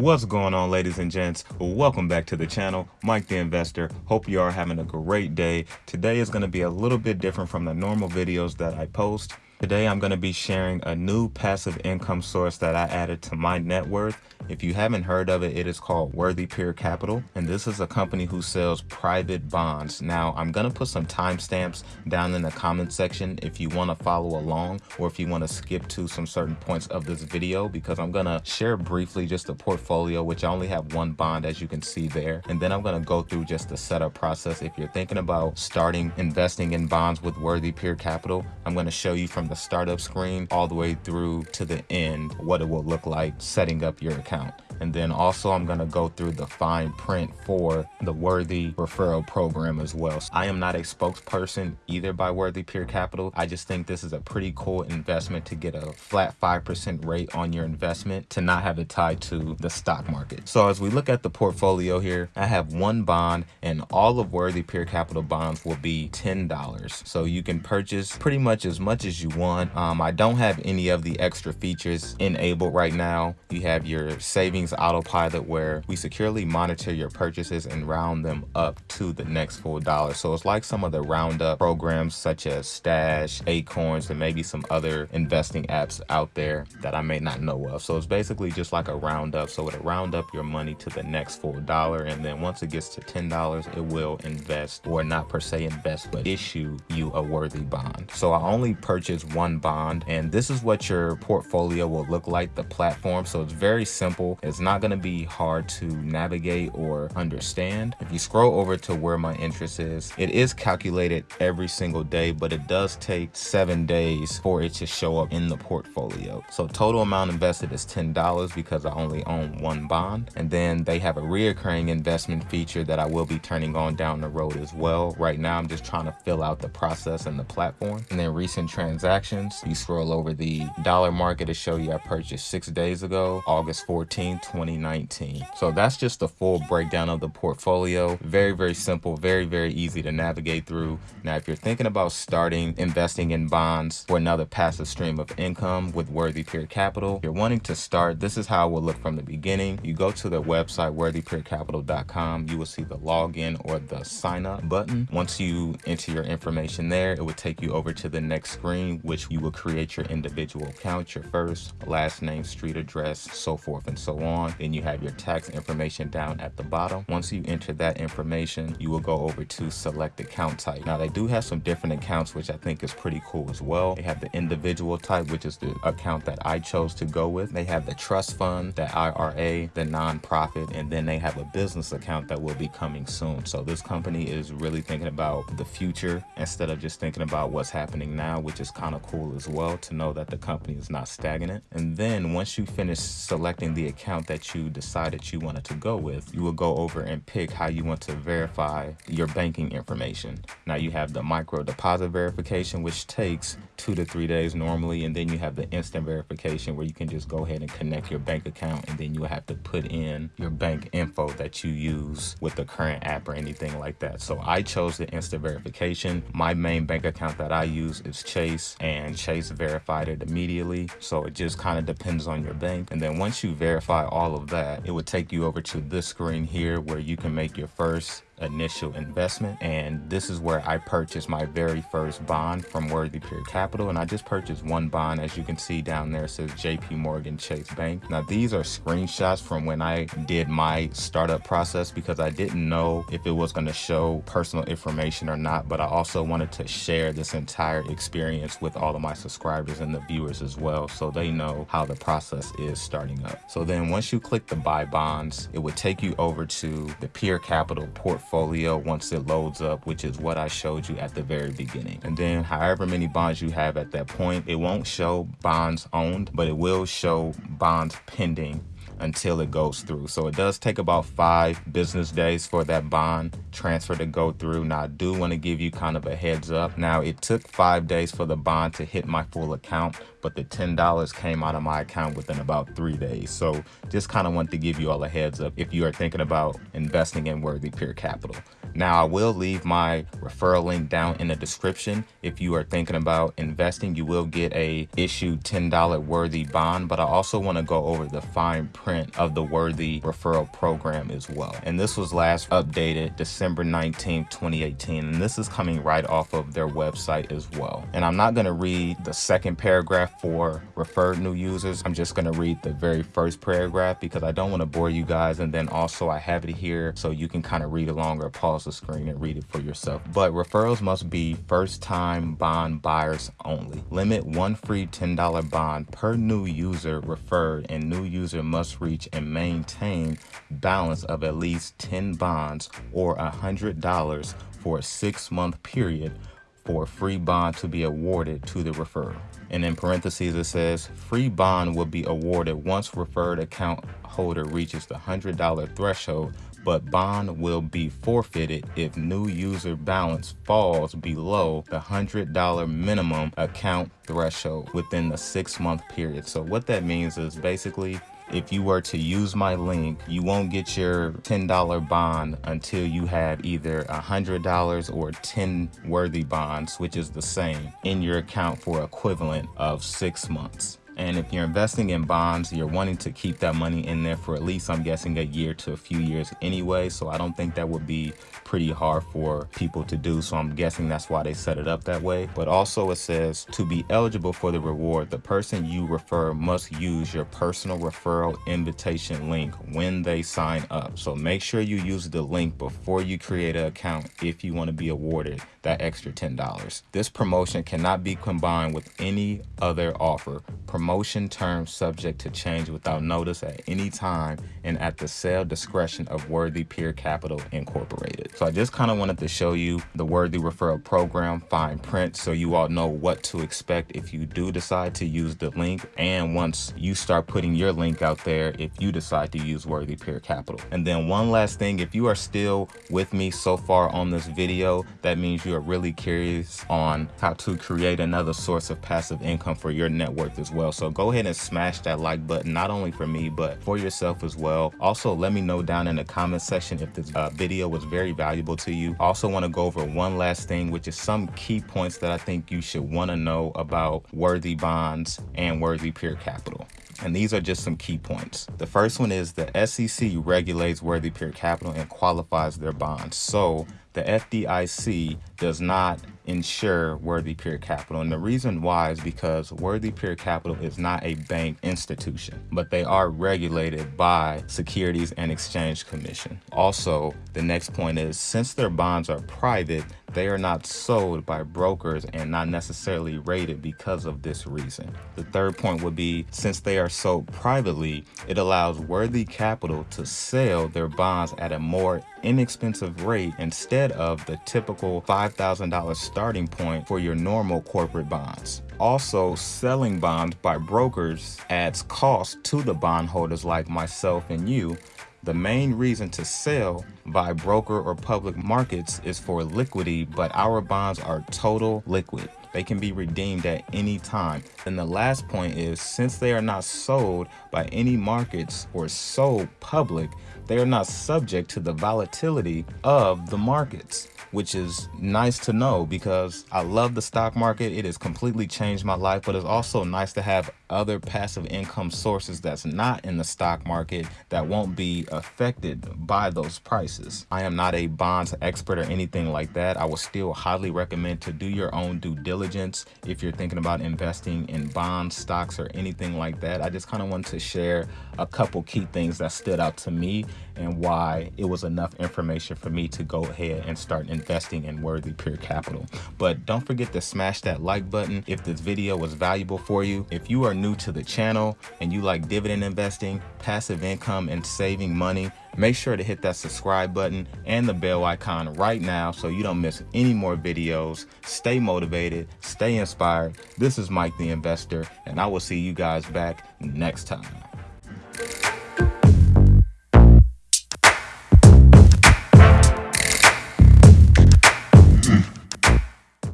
What's going on ladies and gents? Welcome back to the channel, Mike the Investor. Hope you are having a great day. Today is going to be a little bit different from the normal videos that I post. Today I'm going to be sharing a new passive income source that I added to my net worth. If you haven't heard of it, it is called Worthy Peer Capital, and this is a company who sells private bonds. Now, I'm going to put some timestamps down in the comment section if you want to follow along or if you want to skip to some certain points of this video because I'm going to share briefly just the portfolio, which I only have one bond as you can see there. And then I'm going to go through just the setup process. If you're thinking about starting investing in bonds with Worthy Peer Capital, I'm going to show you from the startup screen all the way through to the end what it will look like setting up your account. And then also I'm going to go through the fine print for the Worthy referral program as well. So I am not a spokesperson either by Worthy Peer Capital. I just think this is a pretty cool investment to get a flat 5% rate on your investment to not have it tied to the stock market. So as we look at the portfolio here, I have one bond and all of Worthy Peer Capital bonds will be $10. So you can purchase pretty much as much as you want. Um, I don't have any of the extra features enabled right now. You have your savings autopilot where we securely monitor your purchases and round them up to the next full dollar. So it's like some of the roundup programs such as Stash, Acorns, and maybe some other investing apps out there that I may not know of. So it's basically just like a roundup. So it'll round up your money to the next full dollar. And then once it gets to $10, it will invest or not per se invest, but issue you a worthy bond. So I only purchased one bond and this is what your portfolio will look like, the platform. So it's very simple. It's not going to be hard to navigate or understand. If you scroll over to where my interest is, it is calculated every single day, but it does take seven days for it to show up in the portfolio. So total amount invested is $10 because I only own one bond. And then they have a reoccurring investment feature that I will be turning on down the road as well. Right now, I'm just trying to fill out the process and the platform. And then recent transactions, you scroll over the dollar market to show you I purchased six days ago, August 14, 2019. So that's just the full breakdown of the portfolio. Very, very simple, very, very easy to navigate through. Now, if you're thinking about starting investing in bonds for another passive stream of income with Worthy Peer Capital, if you're wanting to start, this is how it will look from the beginning. You go to the website, worthypeercapital.com. You will see the login or the sign up button. Once you enter your information there, it will take you over to the next screen, which you will create your individual account, your first, last name, street address, so forth and so on. Then you have your tax information down at the bottom. Once you enter that information, you will go over to select account type. Now they do have some different accounts, which I think is pretty cool as well. They have the individual type, which is the account that I chose to go with. They have the trust fund, the IRA, the nonprofit, and then they have a business account that will be coming soon. So this company is really thinking about the future instead of just thinking about what's happening now, which is kind of cool as well to know that the company is not stagnant. And then once you finish selecting the account that you decided you wanted to go with, you will go over and pick how you want to verify your banking information. Now you have the micro deposit verification, which takes two to three days normally. And then you have the instant verification where you can just go ahead and connect your bank account and then you have to put in your bank info that you use with the current app or anything like that. So I chose the instant verification. My main bank account that I use is Chase and Chase verified it immediately. So it just kind of depends on your bank. And then once you verify all of that, it would take you over to this screen here where you can make your first initial investment and this is where I purchased my very first bond from Worthy Peer Capital and I just purchased one bond as you can see down there says JP Morgan Chase Bank. Now these are screenshots from when I did my startup process because I didn't know if it was going to show personal information or not but I also wanted to share this entire experience with all of my subscribers and the viewers as well so they know how the process is starting up. So then once you click the buy bonds it would take you over to the Peer Capital portfolio portfolio once it loads up, which is what I showed you at the very beginning. And then however many bonds you have at that point, it won't show bonds owned, but it will show bonds pending until it goes through. So it does take about five business days for that bond transfer to go through. Now I do want to give you kind of a heads up. Now it took five days for the bond to hit my full account, but the $10 came out of my account within about three days. So just kind of want to give you all a heads up if you are thinking about investing in Worthy Peer Capital. Now I will leave my referral link down in the description. If you are thinking about investing, you will get a issued $10 worthy bond, but I also want to go over the fine print of the worthy referral program as well. And this was last updated December 19, 2018. And this is coming right off of their website as well. And I'm not going to read the second paragraph for referred new users. I'm just going to read the very first paragraph because I don't want to bore you guys. And then also I have it here so you can kind of read along or pause the screen and read it for yourself. But referrals must be first time bond buyers only. Limit one free $10 bond per new user referred and new user must reach and maintain balance of at least 10 bonds or $100 for a six month period for a free bond to be awarded to the referral. And in parentheses, it says free bond will be awarded once referred account holder reaches the $100 threshold, but bond will be forfeited if new user balance falls below the $100 minimum account threshold within the six month period. So what that means is basically if you were to use my link, you won't get your $10 bond until you have either $100 or 10 worthy bonds, which is the same, in your account for equivalent of six months. And if you're investing in bonds, you're wanting to keep that money in there for at least, I'm guessing, a year to a few years anyway. So I don't think that would be pretty hard for people to do. So I'm guessing that's why they set it up that way. But also it says to be eligible for the reward, the person you refer must use your personal referral invitation link when they sign up. So make sure you use the link before you create an account if you want to be awarded that extra $10. This promotion cannot be combined with any other offer. Terms subject to change without notice at any time and at the sale discretion of Worthy Peer Capital Incorporated. So I just kind of wanted to show you the Worthy Referral Program fine print so you all know what to expect if you do decide to use the link and once you start putting your link out there if you decide to use Worthy Peer Capital. And then one last thing, if you are still with me so far on this video, that means you are really curious on how to create another source of passive income for your net worth as well. So go ahead and smash that like button, not only for me, but for yourself as well. Also, let me know down in the comment section if this uh, video was very valuable to you. Also want to go over one last thing, which is some key points that I think you should want to know about worthy bonds and worthy peer capital. And these are just some key points. The first one is the SEC regulates worthy peer capital and qualifies their bonds. So the FDIC does not insure Worthy Peer Capital. And the reason why is because Worthy Peer Capital is not a bank institution, but they are regulated by Securities and Exchange Commission. Also, the next point is since their bonds are private, they are not sold by brokers and not necessarily rated because of this reason. The third point would be since they are sold privately, it allows Worthy Capital to sell their bonds at a more inexpensive rate instead of the typical $5,000 starting point for your normal corporate bonds. Also, selling bonds by brokers adds cost to the bondholders like myself and you the main reason to sell by broker or public markets is for liquidity, but our bonds are total liquid. They can be redeemed at any time. And the last point is since they are not sold by any markets or sold public, they are not subject to the volatility of the markets which is nice to know because I love the stock market. It has completely changed my life, but it's also nice to have other passive income sources that's not in the stock market that won't be affected by those prices. I am not a bonds expert or anything like that. I would still highly recommend to do your own due diligence if you're thinking about investing in bonds, stocks, or anything like that. I just kind of want to share a couple key things that stood out to me and why it was enough information for me to go ahead and start investing in worthy peer capital. But don't forget to smash that like button if this video was valuable for you. If you are new to the channel and you like dividend investing, passive income, and saving money, make sure to hit that subscribe button and the bell icon right now so you don't miss any more videos. Stay motivated, stay inspired. This is Mike the Investor, and I will see you guys back next time.